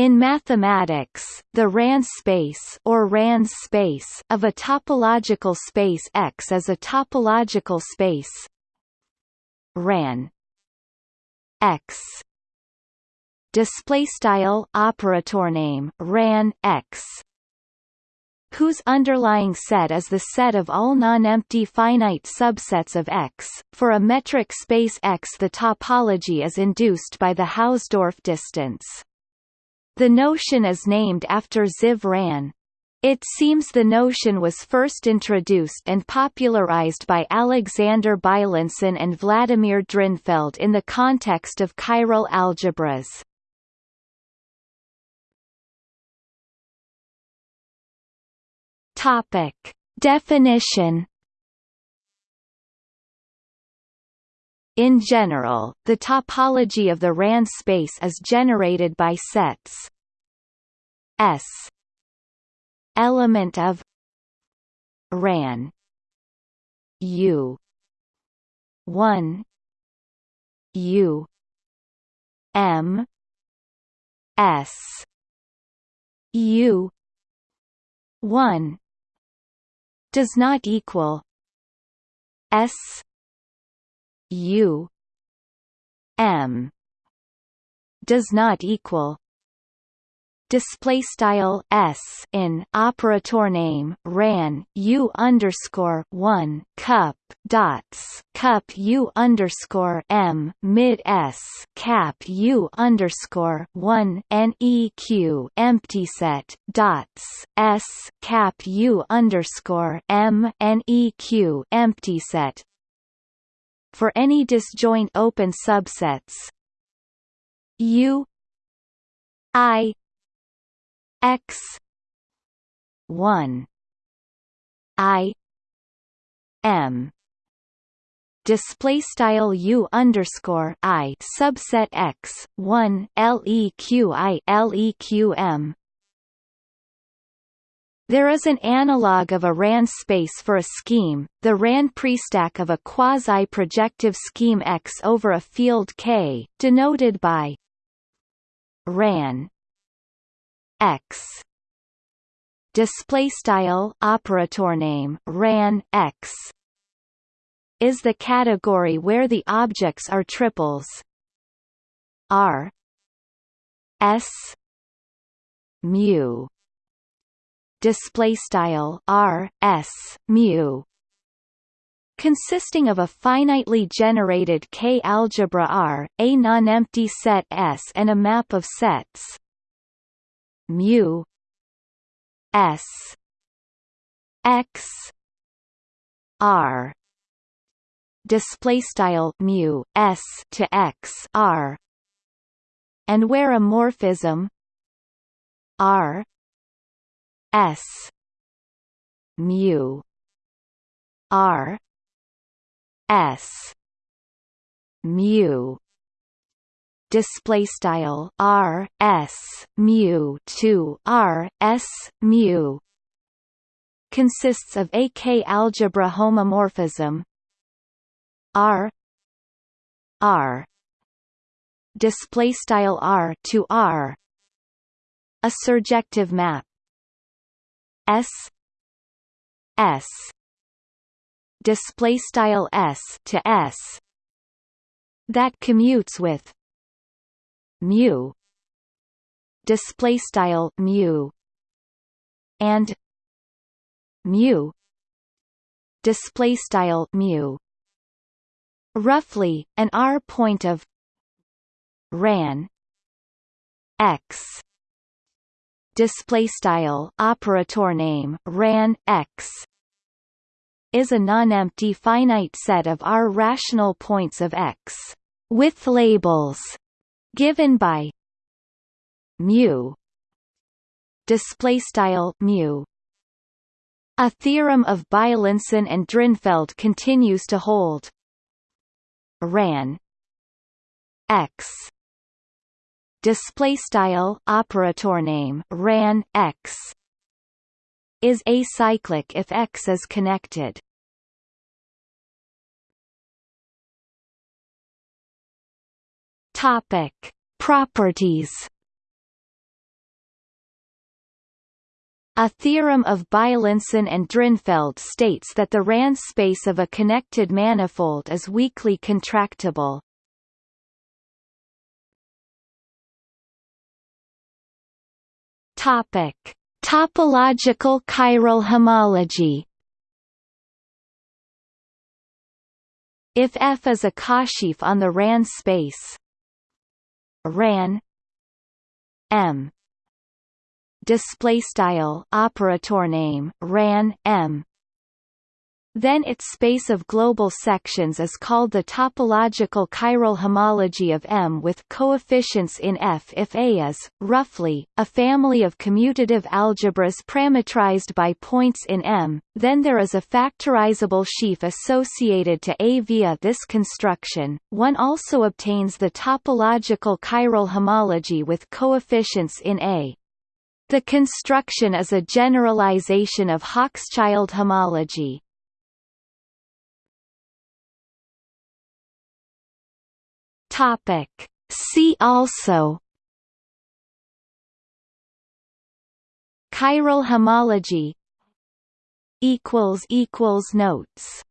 In mathematics, the RAN space or RANS space of a topological space X is a topological space RAN X display style operator name ran x whose underlying set is the set of all non-empty finite subsets of X. For a metric space X the topology is induced by the Hausdorff distance. The notion is named after Ziv Ran. It seems the notion was first introduced and popularized by Alexander Beilinson and Vladimir Drinfeld in the context of chiral algebras. Topic. Definition In general, the topology of the RAN space is generated by sets S element of RAN U 1 U M S U 1 does not equal S U M does not equal display style s in operator name ran u underscore one cup dots cup u underscore m mid s cap u underscore one neq empty set dots s cap u underscore m neq empty set for any disjoint open subsets. U i x 1 i m. Display style u underscore i subset x 1 leq leq m there is an analog of a RAN space for a scheme, the RAN prestack of a quasi-projective scheme X over a field K, denoted by RAN x. Display style operator name ran x is the category where the objects are triples. R s mu display style r s mu consisting of a finitely generated K algebra R, a non-empty set S and a map of sets mu s x r display style mu s to x r and where a morphism r s. Mu. R. S. Mu. Display style r s mu 2 r s mu. Consists of a k algebra homomorphism. R. R. Display style r to r. A surjective map s s display style s to s that commutes with mu display style mu and mu display style mu. Roughly an r point of ran x display style operator name ran x is a non-empty finite set of r rational points of x with labels given by mu display style mu. A theorem of Beilinson and Drinfeld continues to hold. Ran x display style operator name ran x is acyclic if x is connected Topic: Properties. A theorem of Beilinson and Drinfeld states that the Ran space of a connected manifold is weakly contractible. Topic: Topological chiral homology. If F is a cosheaf on the RAN space, RAN M display style operator name ran m then its space of global sections is called the topological chiral homology of M with coefficients in F if A is, roughly, a family of commutative algebras parametrized by points in M, then there is a factorizable sheaf associated to A via this construction. One also obtains the topological chiral homology with coefficients in A. The construction is a generalization of Hochschild homology. Topic. See also. Chiral homology. Notes